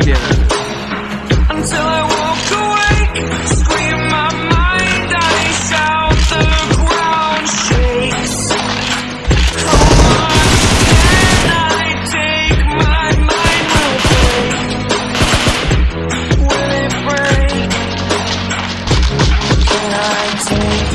together. Until I walk away, scream my mind, I shout, the ground shakes. Come on, can I take my mind away? Will it break? Can I take